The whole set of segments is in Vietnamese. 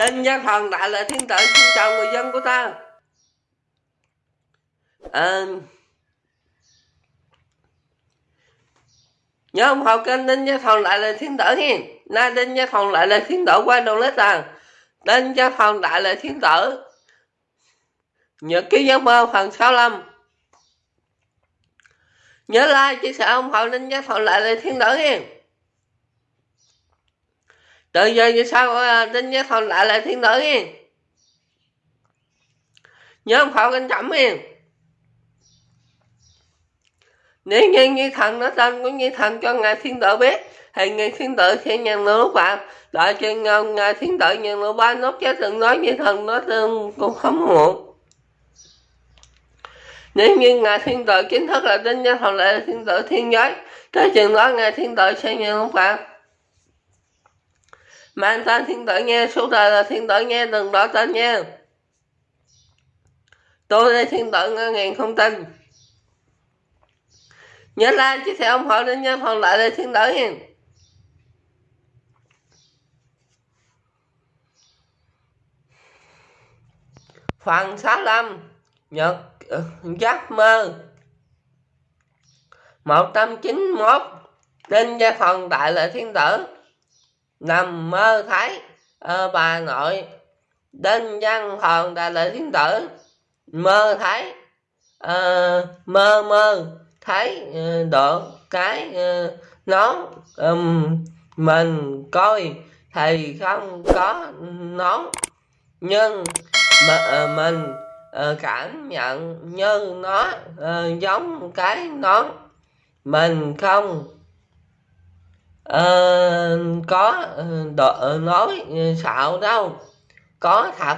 Đinh Gia Thần Đại là Thiên tử xin chào người dân của ta. À, nhớ ủng hộ kênh Đinh Gia Thần Đại Lệ Thiên Tử nha nay Đinh Gia Thần Đại Lệ Thiên Tử qua đầu lết à Đinh Gia Thần Đại Lệ Thiên Tử. Nhật ký giấc mơ phần 65 nhớ like chia sẻ ủng hộ Đinh Gia Thần Đại Lệ Thiên Tử nha từ giờ như sao ờ, tin với thần lại lại thiên tử nha nhớ không khẩu kinh chậm nha nếu như như thần nó tên của như thần cho ngài thiên tử biết, thì ngài thiên tử sẽ nhận được lúc bạn đợi cho ngài thiên tử nhận được ba nốt chết đừng nói như thần nó tương cũng không muộn. Nếu như ngài thiên tử chính thức là tin với thần lại thiên tử thiên giới, tới chừng đó ngài thiên tử sẽ nhận lúc bạn mang tên thiên tử nghe, số đời là thiên tử nghe, đừng đổi tên nha. Tôi đây thiên tử ngân ngàn không tin. Nhớ like, chia sẻ ủng hộ đến nhân phần lại đây thiên tử nha. Phần 65 nhật ờ, giấc mơ. 191 Đinh gia phần đại lệ thiên tử nằm mơ thấy ờ, bà nội đinh văn hòn đại lệ thiên tử mơ thấy ờ, mơ mơ thấy ờ, độ cái ờ, nón um, mình coi thì không có nón nhưng mà, ờ, mình ờ, cảm nhận như nó ờ, giống cái nón. Mình không uh, có ờ, đo, nói ờ, xạo đâu. Có thật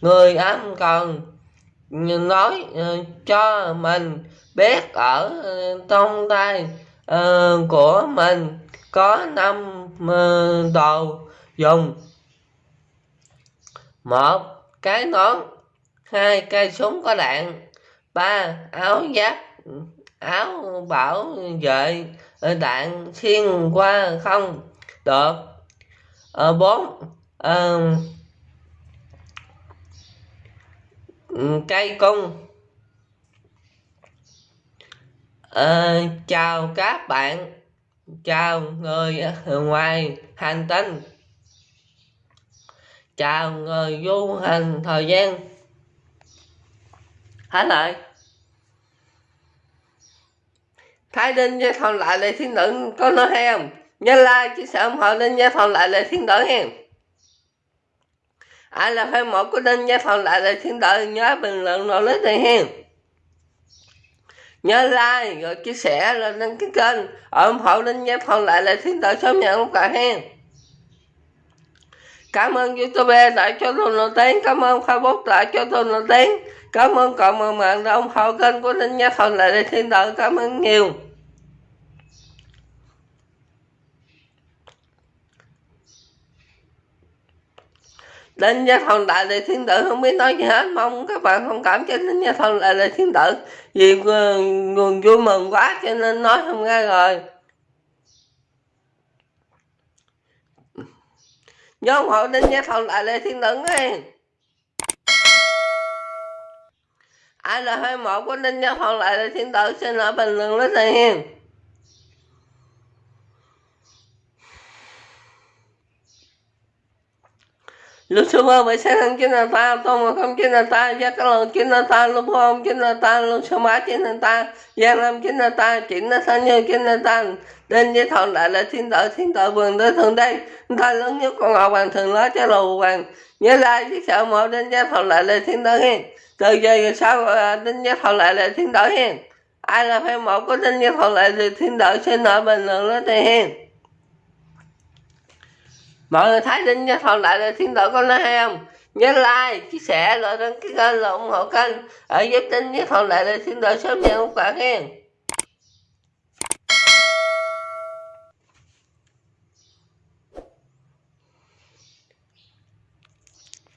người âm còn nói uh, cho mình biết ở uh, trong tay uh, của mình có năm uh, đồ dùng. Một cái nón hai cây súng có đạn ba áo giáp áo bảo vệ đạn xuyên qua không? Được. Ờ, bốn. Ờ, cây cung. Ờ, chào các bạn. Chào người ngoài hành tinh. Chào người du hành thời gian. Hết lại Thái Đinh với Thòn lại là thiên tử có nói hay không? Nhớ like, chia sẻ ủng hộ Đinh với Thòn lại là thiên tử hen. Ai là fan một của Đinh với Thòn lại là thiên tử nhớ bình luận nội list này hen. Nhớ like rồi chia sẻ lên đăng ký kênh ủng hộ Đinh với Thòn lại là thiên tử sớm nhận lúc cả hen. Cảm ơn YouTube đã cho tôi nổi tiếng, cảm ơn Facebook đã cho tôi nổi tiếng, cảm ơn cộng đồng mạng đã ủng hộ kênh của linh Nhã Thần lại đây thiên tử, cảm ơn nhiều. linh Gia Thần Đại Lệ Thiên Tử không biết nói gì hết. Mong các bạn thông cảm cho linh Gia Thần Đại Lệ Thiên Tử Vì ờ, nguồn vui mừng quá cho nên nói không ra rồi nhớ ủng hộ đinh nha thần lại lê thiên tử nghe ai là hai mẫu của đinh nha thần lại lê thiên tử xin lỗi bình luận rất này hiền. Lúc xưa mơ bởi sáng thằng chính là ta tôi mà không chính là ta gia các lần chính là ta lúc không chính là ta lúc xưa má chính là ta gia nam chính là ta chính là sa như chính là ta nên với Thọ lại là thiên tử thiên tử vườn tới thường đây ta lớn nhất con ngọc hoàng thường nói cho lù hoàng nhớ lai chiếc sợ một đến với Thọ lại là thiên tử hiền, từ giờ sau đến với Thọ lại là thiên tử hiền, ai là phải một có đến với Thọ lại là thiên tử sẽ ở bình luận đó thì hiền mọi người thấy đinh nha thần lại là thiên đội có nói hay không? Nhớ like, chia sẻ rồi đăng ký kênh là ủng hộ kênh ở giúp đinh với thần lại là thiên đội sớm nhận một bạn hen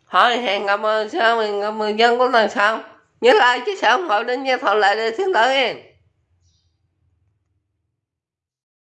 thôi, hẹn gặp sau mình gặp người dân của lần sau nhớ like, chia sẻ, ủng hộ đinh nha thần lại là thiên đội hen